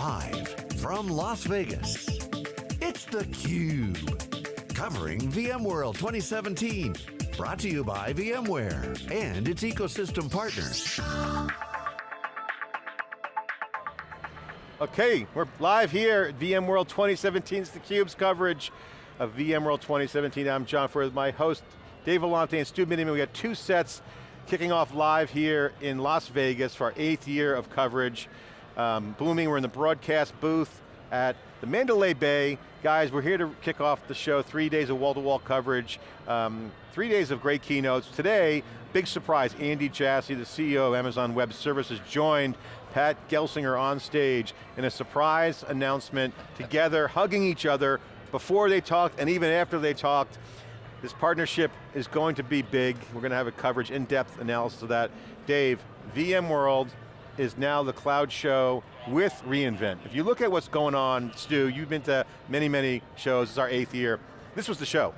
Live from Las Vegas, it's theCUBE. Covering VMworld 2017. Brought to you by VMware and its ecosystem partners. Okay, we're live here at VMworld 2017. It's theCUBE's coverage of VMworld 2017. I'm John Furrier, my host, Dave Vellante and Stu Miniman. We got two sets kicking off live here in Las Vegas for our eighth year of coverage. Um, booming, we're in the broadcast booth at the Mandalay Bay. Guys, we're here to kick off the show, three days of wall-to-wall -wall coverage, um, three days of great keynotes. Today, big surprise, Andy Jassy, the CEO of Amazon Web Services, joined Pat Gelsinger on stage in a surprise announcement, together, hugging each other, before they talked and even after they talked. This partnership is going to be big. We're going to have a coverage, in-depth analysis of that. Dave, VMworld is now the cloud show with reInvent. If you look at what's going on, Stu, you've been to many, many shows, it's our eighth year. This was the show.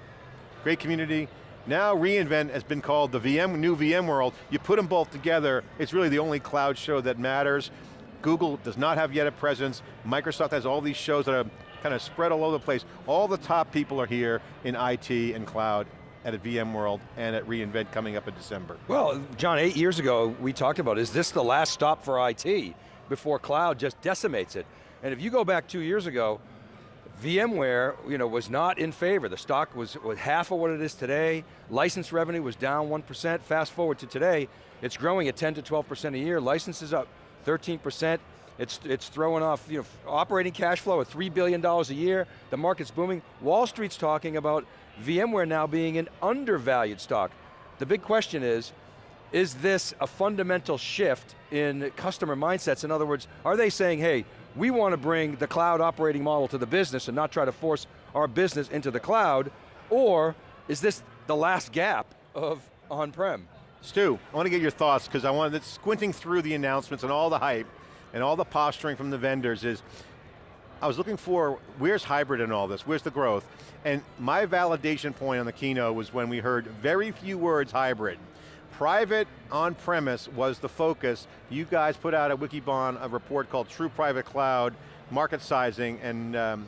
Great community. Now reInvent has been called the VM, new VMworld. You put them both together, it's really the only cloud show that matters. Google does not have yet a presence. Microsoft has all these shows that are kind of spread all over the place. All the top people are here in IT and cloud at a VMworld and at reInvent coming up in December. Well, John, eight years ago, we talked about, is this the last stop for IT before cloud just decimates it? And if you go back two years ago, VMware you know, was not in favor. The stock was, was half of what it is today. License revenue was down 1%. Fast forward to today, it's growing at 10 to 12% a year. Licenses up 13%. It's, it's throwing off you know, operating cash flow of $3 billion a year. The market's booming. Wall Street's talking about VMware now being an undervalued stock. The big question is, is this a fundamental shift in customer mindsets? In other words, are they saying, hey, we want to bring the cloud operating model to the business and not try to force our business into the cloud, or is this the last gap of on-prem? Stu, I want to get your thoughts because I wanted, squinting through the announcements and all the hype, and all the posturing from the vendors is, I was looking for, where's hybrid in all this? Where's the growth? And my validation point on the keynote was when we heard very few words hybrid. Private on-premise was the focus. You guys put out at Wikibon a report called True Private Cloud, market sizing, and um,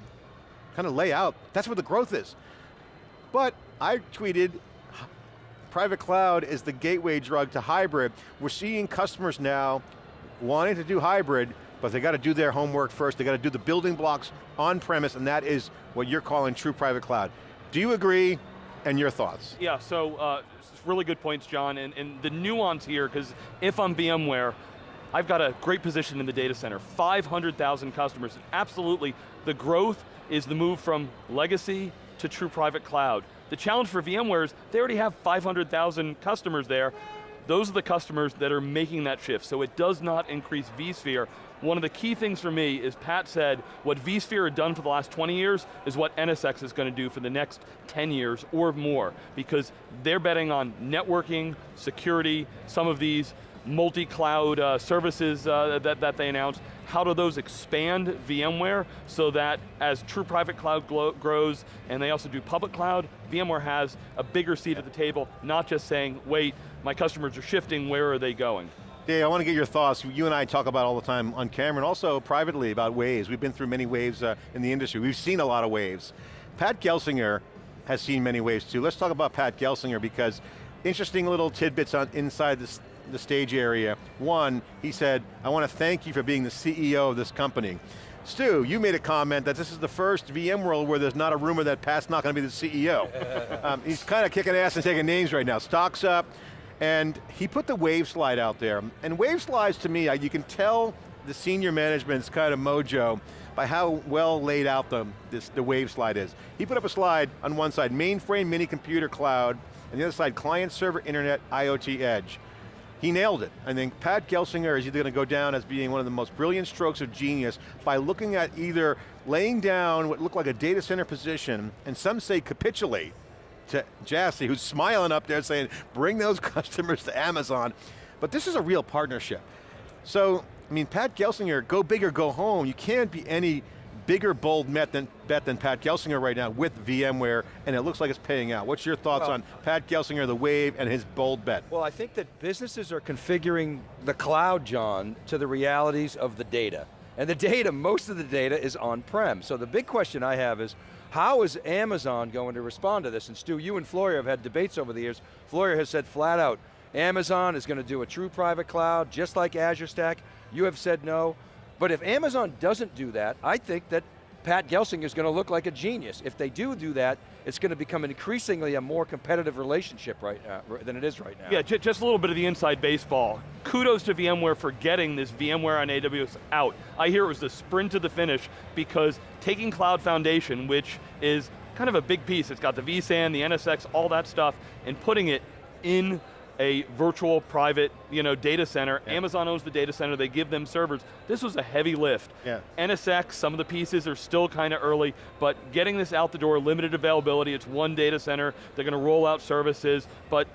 kind of lay out, that's where the growth is. But I tweeted, private cloud is the gateway drug to hybrid. We're seeing customers now wanting to do hybrid, but they got to do their homework first, they got to do the building blocks on premise, and that is what you're calling true private cloud. Do you agree, and your thoughts? Yeah, so uh, really good points, John, and, and the nuance here, because if I'm VMware, I've got a great position in the data center, 500,000 customers, absolutely, the growth is the move from legacy to true private cloud. The challenge for VMware is they already have 500,000 customers there, those are the customers that are making that shift, so it does not increase vSphere. One of the key things for me is Pat said, what vSphere had done for the last 20 years is what NSX is going to do for the next 10 years or more, because they're betting on networking, security, some of these multi-cloud uh, services uh, that, that they announced, how do those expand VMware so that as true private cloud grows and they also do public cloud, VMware has a bigger seat at the table, not just saying, wait, my customers are shifting, where are they going? Dave, I want to get your thoughts. You and I talk about all the time on camera and also privately about waves. We've been through many waves uh, in the industry. We've seen a lot of waves. Pat Gelsinger has seen many waves too. Let's talk about Pat Gelsinger because interesting little tidbits on inside this, the stage area. One, he said, I want to thank you for being the CEO of this company. Stu, you made a comment that this is the first VMworld where there's not a rumor that Pat's not going to be the CEO. um, he's kind of kicking ass and taking names right now. Stock's up, and he put the wave slide out there. And wave slides to me, you can tell the senior management's kind of mojo by how well laid out the, this, the wave slide is. He put up a slide on one side, mainframe, mini computer, cloud, and the other side, client, server, internet, IoT, edge. He nailed it. I think Pat Gelsinger is either going to go down as being one of the most brilliant strokes of genius by looking at either laying down what looked like a data center position, and some say capitulate, Jassy, who's smiling up there saying, bring those customers to Amazon. But this is a real partnership. So, I mean, Pat Gelsinger, go big or go home. You can't be any bigger bold bet than, bet than Pat Gelsinger right now with VMware, and it looks like it's paying out. What's your thoughts well, on Pat Gelsinger, the wave, and his bold bet? Well, I think that businesses are configuring the cloud, John, to the realities of the data. And the data, most of the data is on-prem. So the big question I have is, how is Amazon going to respond to this? And Stu, you and Floyer have had debates over the years. Floyer has said flat out, Amazon is going to do a true private cloud, just like Azure Stack. You have said no. But if Amazon doesn't do that, I think that Pat Gelsinger is going to look like a genius. If they do do that, it's going to become increasingly a more competitive relationship right now, than it is right now. Yeah, just a little bit of the inside baseball. Kudos to VMware for getting this VMware on AWS out. I hear it was the sprint to the finish because taking Cloud Foundation, which is kind of a big piece, it's got the vSAN, the NSX, all that stuff, and putting it in a virtual private you know, data center. Yeah. Amazon owns the data center, they give them servers. This was a heavy lift. Yeah. NSX, some of the pieces are still kind of early, but getting this out the door, limited availability, it's one data center, they're going to roll out services, but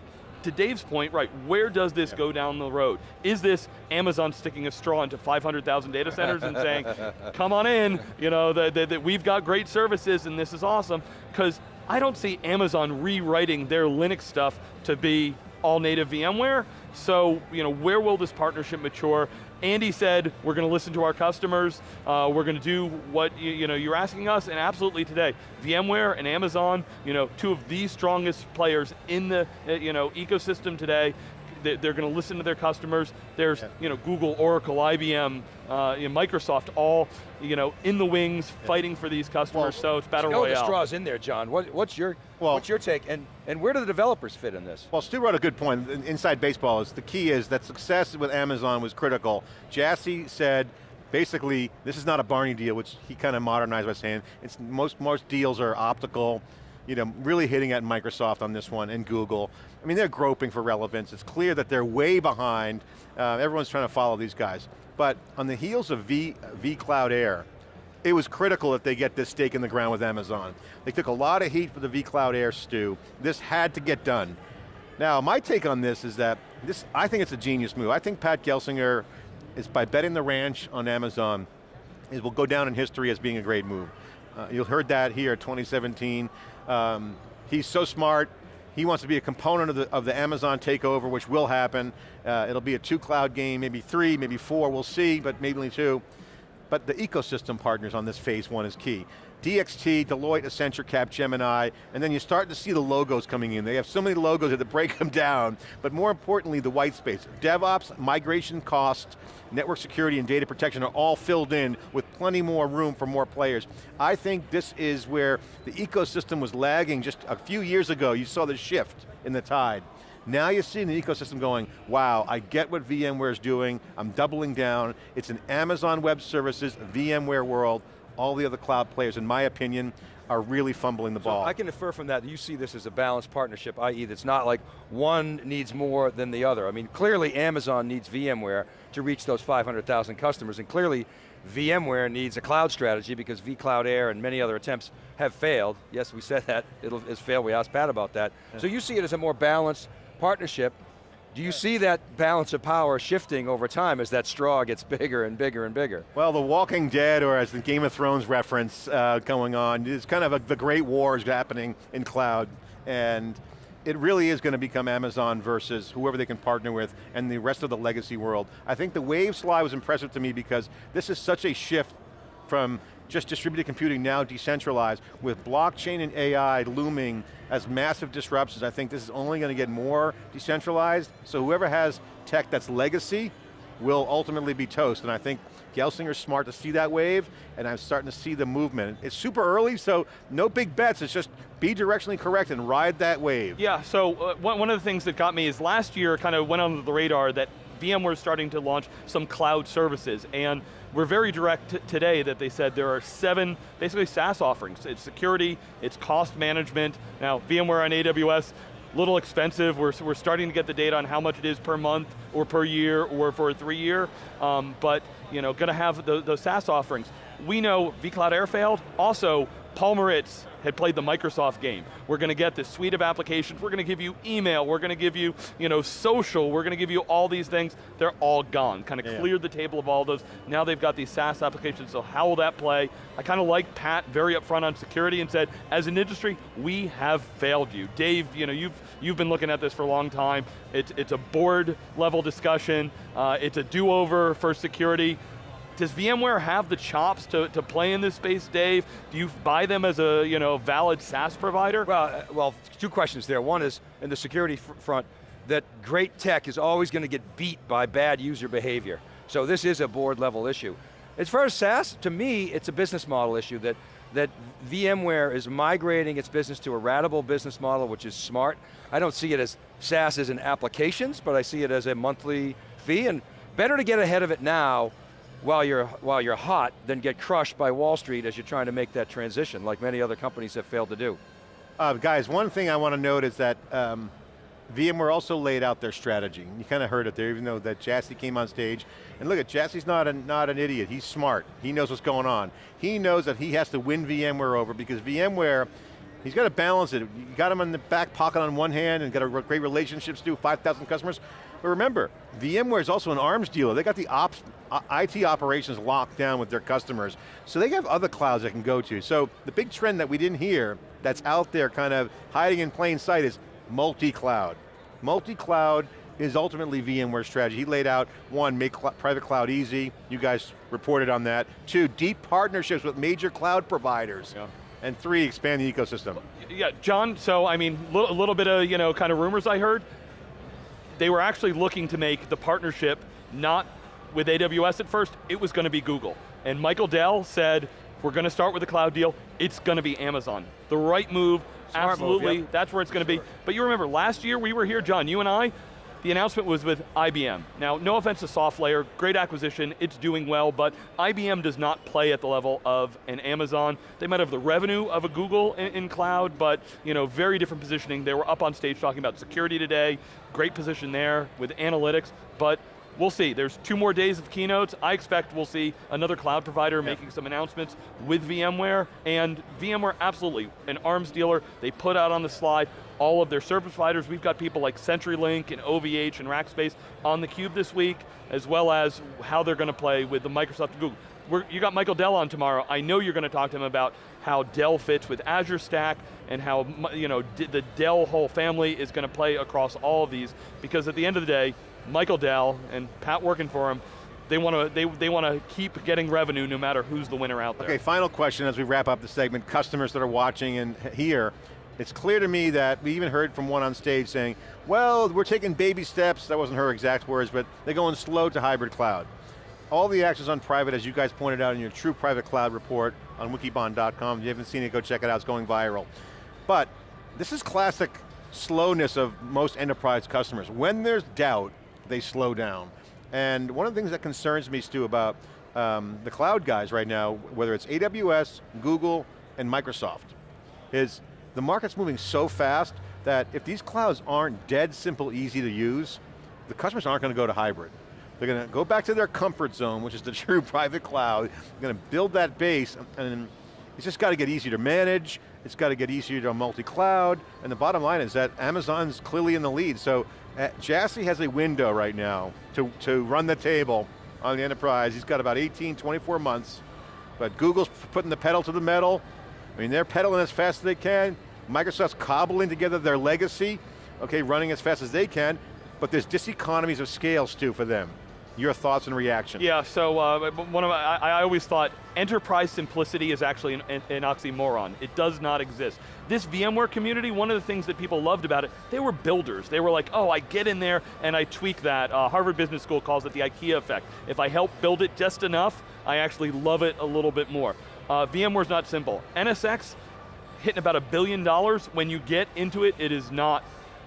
to Dave's point, right, where does this yeah. go down the road? Is this Amazon sticking a straw into 500,000 data centers and saying, come on in, you know, that, that, that we've got great services and this is awesome, because I don't see Amazon rewriting their Linux stuff to be all native VMware. So, you know, where will this partnership mature? Andy said, we're going to listen to our customers, uh, we're going to do what you, you, know, you're asking us, and absolutely today, VMware and Amazon, you know, two of the strongest players in the uh, you know, ecosystem today, they're going to listen to their customers. There's yeah. you know, Google, Oracle, IBM, uh, you know, Microsoft, all you know, in the wings, yeah. fighting for these customers, well, so it's battle you know royale. the straw's in there, John. What, what's, your, well, what's your take, and, and where do the developers fit in this? Well, Stu wrote a good point. Inside baseball is the key is that success with Amazon was critical. Jassy said, basically, this is not a Barney deal, which he kind of modernized by saying, it's most, most deals are optical, you know, really hitting at Microsoft on this one and Google. I mean, they're groping for relevance. It's clear that they're way behind. Uh, everyone's trying to follow these guys. But on the heels of v, vCloud Air, it was critical that they get this stake in the ground with Amazon. They took a lot of heat for the vCloud Air Stu. This had to get done. Now, my take on this is that, this, I think it's a genius move. I think Pat Gelsinger is by betting the ranch on Amazon, it will go down in history as being a great move. Uh, you heard that here, 2017. Um, he's so smart, he wants to be a component of the, of the Amazon takeover, which will happen. Uh, it'll be a two cloud game, maybe three, maybe four, we'll see, but maybe only two. But the ecosystem partners on this phase one is key. DXC, Deloitte, Accenture, Capgemini, and then you start to see the logos coming in. They have so many logos that break them down, but more importantly, the white space. DevOps, migration cost, network security and data protection are all filled in with plenty more room for more players. I think this is where the ecosystem was lagging just a few years ago. You saw the shift in the tide. Now you're seeing the ecosystem going, wow, I get what VMware is doing, I'm doubling down, it's an Amazon Web Services, VMware world, all the other cloud players, in my opinion, are really fumbling the ball. I can infer from that, you see this as a balanced partnership, i.e. it's not like one needs more than the other. I mean, clearly Amazon needs VMware to reach those 500,000 customers, and clearly VMware needs a cloud strategy because vCloud Air and many other attempts have failed. Yes, we said that, it'll, it's failed, we asked Pat about that. Yeah. So you see it as a more balanced partnership, do you see that balance of power shifting over time as that straw gets bigger and bigger and bigger? Well, the Walking Dead, or as the Game of Thrones reference uh, going on, is kind of a, the great war is happening in cloud. And it really is going to become Amazon versus whoever they can partner with and the rest of the legacy world. I think the Wave slide was impressive to me because this is such a shift from just distributed computing now decentralized with blockchain and AI looming as massive disruptions. I think this is only going to get more decentralized, so whoever has tech that's legacy will ultimately be toast, and I think Gelsinger's smart to see that wave, and I'm starting to see the movement. It's super early, so no big bets, it's just be directionally correct and ride that wave. Yeah, so uh, one of the things that got me is last year kind of went under the radar that VMware is starting to launch some cloud services, and we're very direct today that they said there are seven, basically SaaS offerings. It's security, it's cost management. Now, VMware on AWS, little expensive. We're, we're starting to get the data on how much it is per month or per year or for a three year, um, but you know, going to have the, those SaaS offerings. We know vCloud Air failed, also Paul Maritz had played the Microsoft game. We're going to get this suite of applications, we're going to give you email, we're going to give you, you know, social, we're going to give you all these things. They're all gone, kind of yeah. cleared the table of all those. Now they've got these SaaS applications, so how will that play? I kind of like Pat very upfront on security and said, as an industry, we have failed you. Dave, you know, you've, you've been looking at this for a long time. It's, it's a board level discussion. Uh, it's a do-over for security does VMware have the chops to, to play in this space, Dave? Do you buy them as a you know valid SaaS provider? Well, uh, well, two questions there. One is, in the security front, that great tech is always going to get beat by bad user behavior. So this is a board level issue. As far as SaaS, to me, it's a business model issue that, that VMware is migrating its business to a ratable business model, which is smart. I don't see it as SaaS as in applications, but I see it as a monthly fee, and better to get ahead of it now while you're, while you're hot than get crushed by Wall Street as you're trying to make that transition, like many other companies have failed to do. Uh, guys, one thing I want to note is that um, VMware also laid out their strategy. You kind of heard it there, even though that Jassy came on stage. And look at Jassy's not, a, not an idiot, he's smart. He knows what's going on. He knows that he has to win VMware over because VMware, he's got to balance it. You got him in the back pocket on one hand and got a great relationships to 5,000 customers. But remember, VMware is also an arms dealer. They got the ops, uh, IT operations locked down with their customers. So they have other clouds they can go to. So the big trend that we didn't hear, that's out there kind of hiding in plain sight is multi-cloud. Multi-cloud is ultimately VMware's strategy. He laid out, one, make cl private cloud easy. You guys reported on that. Two, deep partnerships with major cloud providers. Yeah. And three, expand the ecosystem. Yeah, John, so I mean, a little, little bit of, you know, kind of rumors I heard. They were actually looking to make the partnership not with AWS at first, it was going to be Google. And Michael Dell said, we're going to start with a cloud deal, it's going to be Amazon. The right move, Smart absolutely, move, yep. that's where it's going to be. But you remember, last year we were here, John, you and I, the announcement was with IBM. Now, no offense to SoftLayer, great acquisition, it's doing well, but IBM does not play at the level of an Amazon. They might have the revenue of a Google in, in, cloud, but you know, very different positioning. They were up on stage talking about security today, great position there with analytics, but we'll see. There's two more days of keynotes. I expect we'll see another cloud provider making some announcements with VMware, and VMware absolutely, an arms dealer, they put out on the slide all of their service providers. We've got people like CenturyLink and OVH and Rackspace on the cube this week, as well as how they're going to play with the Microsoft and Google. We're, you got Michael Dell on tomorrow. I know you're going to talk to him about how Dell fits with Azure Stack and how you know, the Dell whole family is going to play across all of these, because at the end of the day, Michael Dell and Pat working for him, they want to they, they want to keep getting revenue no matter who's the winner out there. Okay, final question as we wrap up the segment. Customers that are watching and here, it's clear to me that we even heard from one on stage saying, well, we're taking baby steps, that wasn't her exact words, but they're going slow to hybrid cloud. All the actions on private, as you guys pointed out in your true private cloud report on wikibon.com. If you haven't seen it, go check it out, it's going viral. But this is classic slowness of most enterprise customers. When there's doubt, they slow down. And one of the things that concerns me, Stu, about um, the cloud guys right now, whether it's AWS, Google, and Microsoft, is the market's moving so fast that if these clouds aren't dead simple, easy to use, the customers aren't going to go to hybrid. They're going to go back to their comfort zone, which is the true private cloud. They're going to build that base, and it's just got to get easier to manage, it's got to get easier to multi-cloud, and the bottom line is that Amazon's clearly in the lead, so uh, Jassy has a window right now to, to run the table on the enterprise. He's got about 18, 24 months, but Google's putting the pedal to the metal. I mean, they're pedaling as fast as they can. Microsoft's cobbling together their legacy, okay, running as fast as they can, but there's diseconomies of scale, Stu, for them. Your thoughts and reaction. Yeah, so uh, one of my, I, always thought enterprise simplicity is actually an, an, oxymoron. It does not exist. This VMware community, one of the things that people loved about it, they were builders. They were like, oh, I get in there and I tweak that. Uh, Harvard Business School calls it the IKEA effect. If I help build it just enough, I actually love it a little bit more. Uh, VMware's not simple. NSX, hitting about a billion dollars. When you get into it, it is not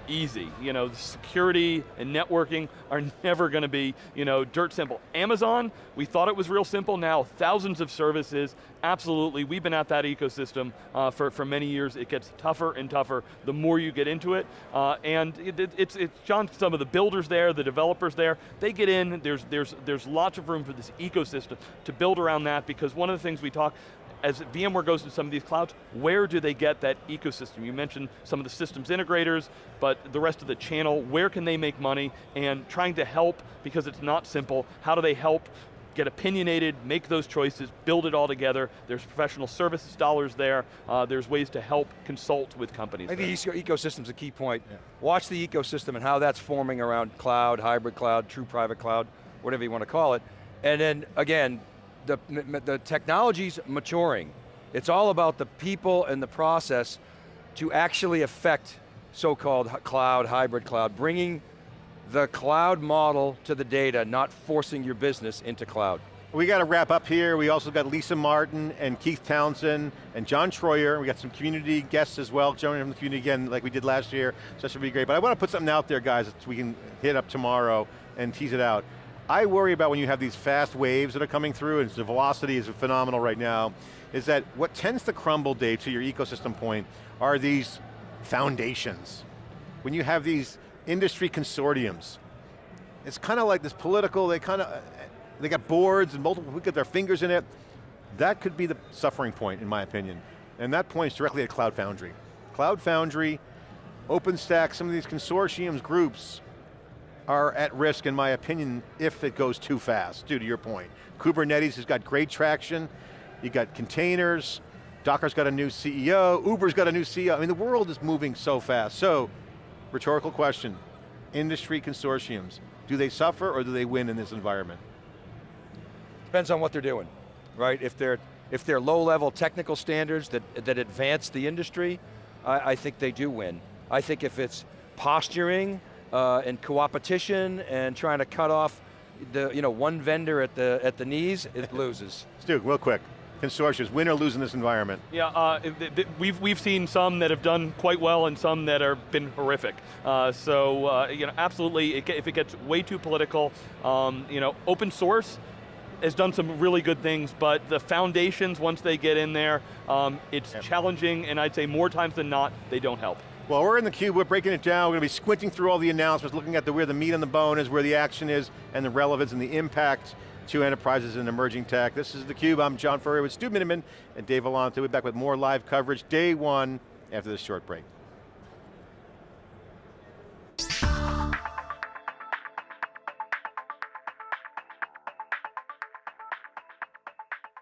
easy. You know, security and networking are never going to be, you know, dirt simple. Amazon, we thought it was real simple, now thousands of services, absolutely, we've been at that ecosystem uh, for, for many years. It gets tougher and tougher the more you get into it. Uh, and it, it, it's, it's, John, some of the builders there, the developers there, they get in, there's, there's, there's lots of room for this ecosystem to build around that because one of the things we talk as VMware goes to some of these clouds, where do they get that ecosystem? You mentioned some of the systems integrators, but the rest of the channel, where can they make money? And trying to help, because it's not simple, how do they help get opinionated, make those choices, build it all together. There's professional services dollars there. Uh, there's ways to help consult with companies. I think the ecosystem's a key point. Yeah. Watch the ecosystem and how that's forming around cloud, hybrid cloud, true private cloud, whatever you want to call it. And then again, the, the technology's maturing. It's all about the people and the process to actually affect so-called cloud, hybrid cloud, bringing the cloud model to the data, not forcing your business into cloud. We got to wrap up here. We also got Lisa Martin and Keith Townsend and John Troyer. We got some community guests as well, joining from the community again like we did last year, so that should be great. But I want to put something out there, guys, that we can hit up tomorrow and tease it out. I worry about when you have these fast waves that are coming through, and the velocity is phenomenal right now, is that what tends to crumble, Dave, to your ecosystem point, are these foundations. When you have these industry consortiums, it's kind of like this political, they kind of, they got boards and multiple people get their fingers in it. That could be the suffering point, in my opinion. And that points directly at Cloud Foundry. Cloud Foundry, OpenStack, some of these consortiums, groups, are at risk, in my opinion, if it goes too fast, due to your point. Kubernetes has got great traction, you got containers, Docker's got a new CEO, Uber's got a new CEO. I mean, the world is moving so fast. So, rhetorical question, industry consortiums, do they suffer or do they win in this environment? Depends on what they're doing, right? If they're, if they're low level technical standards that, that advance the industry, I, I think they do win. I think if it's posturing uh, and co-opetition and trying to cut off the, you know, one vendor at the, at the knees, it loses. Stu, real quick consortiums, win or lose in this environment? Yeah, uh, we've, we've seen some that have done quite well and some that have been horrific. Uh, so, uh, you know, absolutely, if it gets way too political, um, you know, open source, has done some really good things, but the foundations, once they get in there, um, it's yep. challenging, and I'd say more times than not, they don't help. Well, we're in the cube, we're breaking it down, we're going to be squinting through all the announcements, looking at the, where the meat on the bone is, where the action is, and the relevance and the impact to enterprises and emerging tech. This is theCUBE, I'm John Furrier with Stu Miniman and Dave Vellante. We'll be back with more live coverage, day one, after this short break.